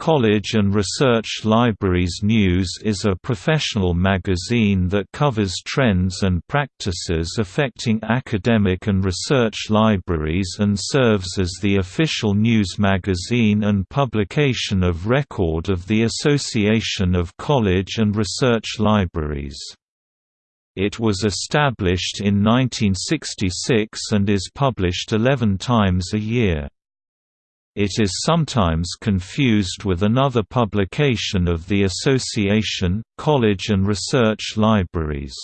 College and Research Libraries News is a professional magazine that covers trends and practices affecting academic and research libraries and serves as the official news magazine and publication of record of the Association of College and Research Libraries. It was established in 1966 and is published 11 times a year. It is sometimes confused with another publication of the association, College and Research Libraries.